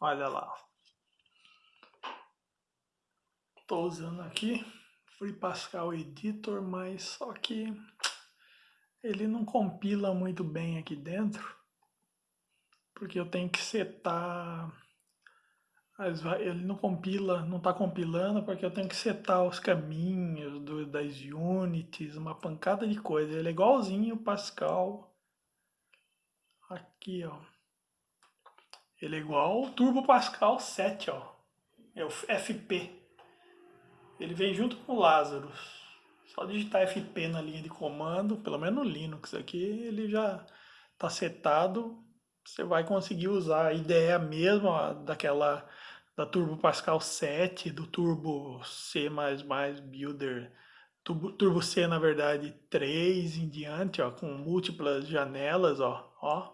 Olha lá. Estou usando aqui Free Pascal Editor, mas só que ele não compila muito bem aqui dentro, porque eu tenho que setar ele não compila, não está compilando porque eu tenho que setar os caminhos do, das unities, uma pancada de coisa. Ele é igualzinho o Pascal. Aqui, ó. Ele é igual o Turbo Pascal 7, ó. É o FP. Ele vem junto com o Lazarus. Só digitar FP na linha de comando, pelo menos no Linux aqui, ele já está setado. Você vai conseguir usar a ideia mesma daquela da Turbo Pascal 7, do Turbo C++ Builder, Turbo, Turbo C, na verdade, 3 em diante, ó, com múltiplas janelas, ó, ó.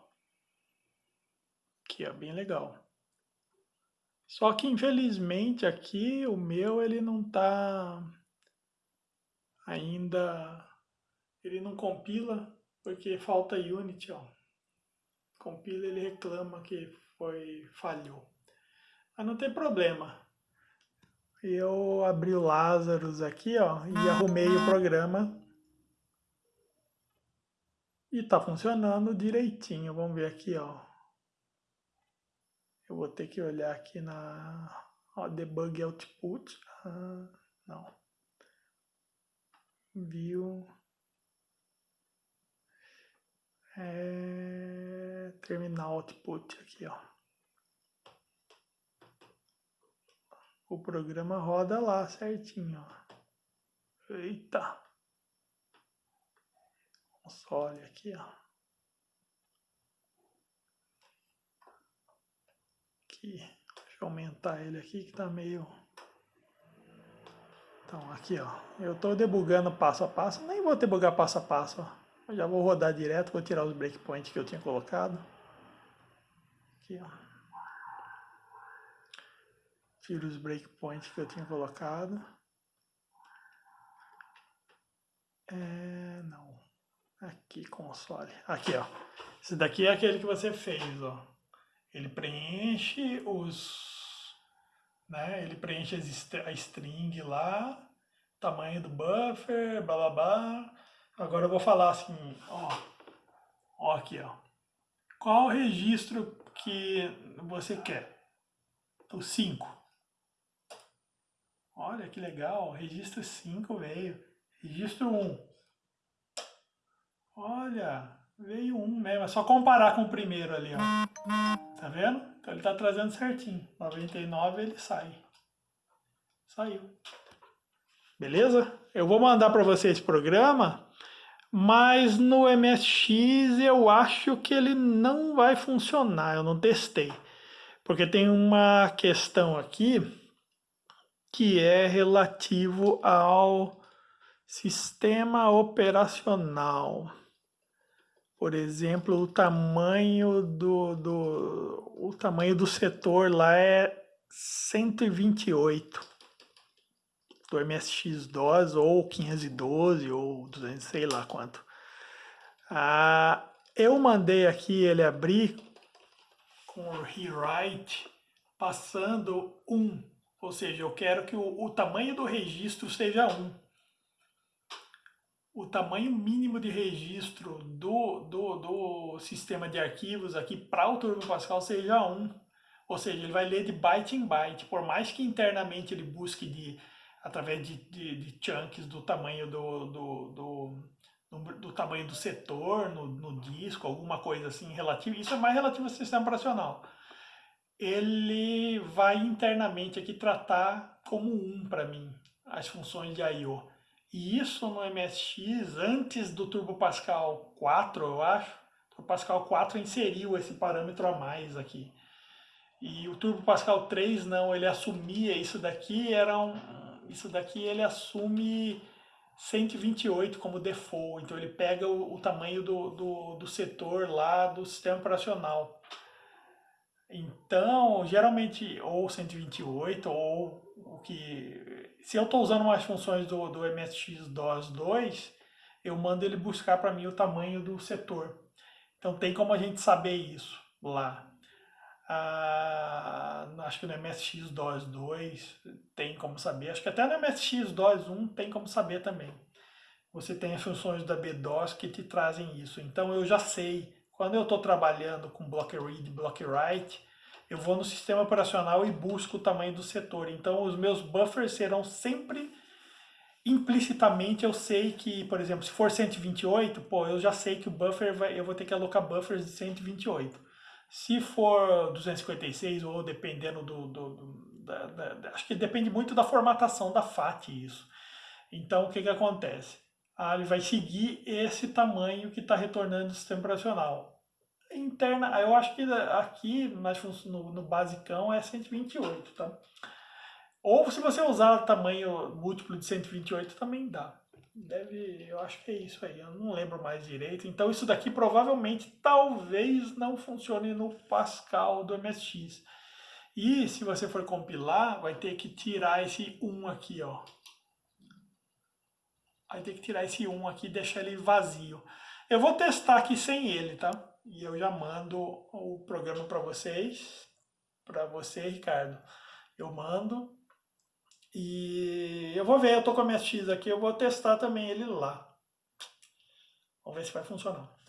Aqui, ó, bem legal. Só que, infelizmente, aqui o meu, ele não tá ainda... Ele não compila, porque falta Unity, ó. Compila, ele reclama que foi falhou. Mas não tem problema. Eu abri o Lazarus aqui, ó, e arrumei o programa. E tá funcionando direitinho. Vamos ver aqui, ó. Eu vou ter que olhar aqui na ó, debug output. Ah, não. View. É, terminal output aqui, ó. o programa roda lá certinho. Ó. Eita! Console aqui, ó. Aqui, deixa eu aumentar ele aqui que tá meio... Então, aqui, ó. Eu tô debugando passo a passo. Nem vou debugar passo a passo, ó. Eu já vou rodar direto, vou tirar os breakpoints que eu tinha colocado. Aqui, ó. Tiro os breakpoints que eu tinha colocado. É, não. Aqui, console. Aqui, ó. Esse daqui é aquele que você fez, ó. Ele preenche os... Né? Ele preenche a string lá, tamanho do buffer, blá blá blá. Agora eu vou falar assim, ó. Ó aqui, ó. Qual registro que você quer? O 5. Olha que legal, registro 5 veio. Registro 1. Olha, veio 1 mesmo. É só comparar com o primeiro ali, ó. Tá vendo? Então ele tá trazendo certinho. 99 ele sai. Saiu. Beleza? Eu vou mandar para você esse programa, mas no MSX eu acho que ele não vai funcionar. Eu não testei. Porque tem uma questão aqui que é relativo ao sistema operacional. Por exemplo, o tamanho do, do, o tamanho do setor lá é 128 do MSX-DOS ou 512 ou 200, sei lá quanto. Ah, eu mandei aqui ele abrir com o rewrite passando um ou seja, eu quero que o, o tamanho do registro seja 1. O tamanho mínimo de registro do, do, do sistema de arquivos aqui para o Turbo Pascal seja 1. Ou seja, ele vai ler de byte em byte, por mais que internamente ele busque de, através de, de, de chunks do tamanho do, do, do, do, tamanho do setor no, no disco, alguma coisa assim relativa. Isso é mais relativo ao sistema operacional ele vai internamente aqui tratar como um para mim as funções de I.O. E isso no MSX, antes do Turbo Pascal 4, eu acho, o Turbo Pascal 4 inseriu esse parâmetro a mais aqui. E o Turbo Pascal 3 não, ele assumia isso daqui, era um, isso daqui ele assume 128 como default, então ele pega o, o tamanho do, do, do setor lá do sistema operacional. Então, geralmente, ou 128, ou o que... Se eu estou usando umas funções do, do MSX-DOS 2, eu mando ele buscar para mim o tamanho do setor. Então, tem como a gente saber isso lá. Ah, Acho que no MSX DOS 2 tem como saber. Acho que até no MSX DOS 1 tem como saber também. Você tem as funções da BDOS que te trazem isso. Então eu já sei, quando eu estou trabalhando com block read block write, eu vou no sistema operacional e busco o tamanho do setor. Então os meus buffers serão sempre implicitamente eu sei que, por exemplo, se for 128, pô, eu já sei que o buffer vai, eu vou ter que alocar buffers de 128. Se for 256 ou dependendo do, do, do da, da, acho que depende muito da formatação da FAT isso. Então o que que acontece? Ah, ele vai seguir esse tamanho que está retornando do sistema operacional. Interna, eu acho que aqui no, no basicão é 128, tá? Ou se você usar tamanho múltiplo de 128 também dá. Deve, eu acho que é isso aí, eu não lembro mais direito. Então isso daqui provavelmente talvez não funcione no Pascal do MSX. E se você for compilar, vai ter que tirar esse 1 aqui, ó. Vai ter que tirar esse 1 aqui e deixar ele vazio. Eu vou testar aqui sem ele, tá? E eu já mando o programa para vocês, para você, Ricardo. Eu mando e eu vou ver, eu tô com a minha X aqui, eu vou testar também ele lá. Vamos ver se vai funcionar.